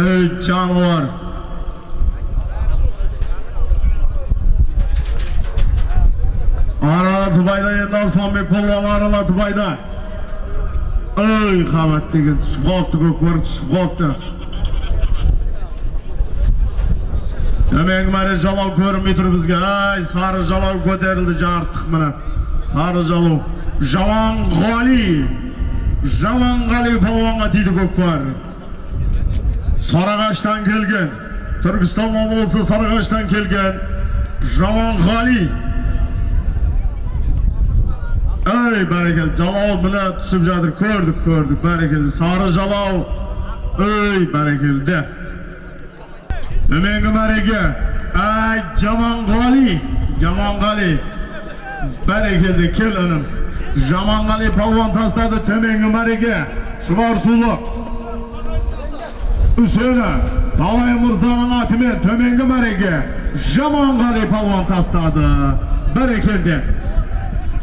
El Jaguar. Аратыбайда енді асламбек Болған Аратыбайда. Өй, қабат деген түсіп қалыпты, көкбөрі түсіп қалыпты. Төменгі мәре жалау көрінбей тұр бізге. Ай, сары жалау көтерілді жартық міне. Сары жалау. Жауан Ғали. Жауан Ғали Болғанға дейді Sarıqaşdan gelgen, Türkistan Oblası Sarıqaşdan gelgen, Jamal Gali. Ey berekel, Jalal bile tüsüp jadır, kördük kördük berekel, Sarı Jalal, ey berekel de. Ömengi bereke, ey Jamal Gali, Jamal Gali, berekel de kel önüm. Jamal Gali palvan tasladı, temengi bereke, şubar sulu. үсені талай мырзаның атымен төменгі мәреге жаманғали палуан тастады бәрекелді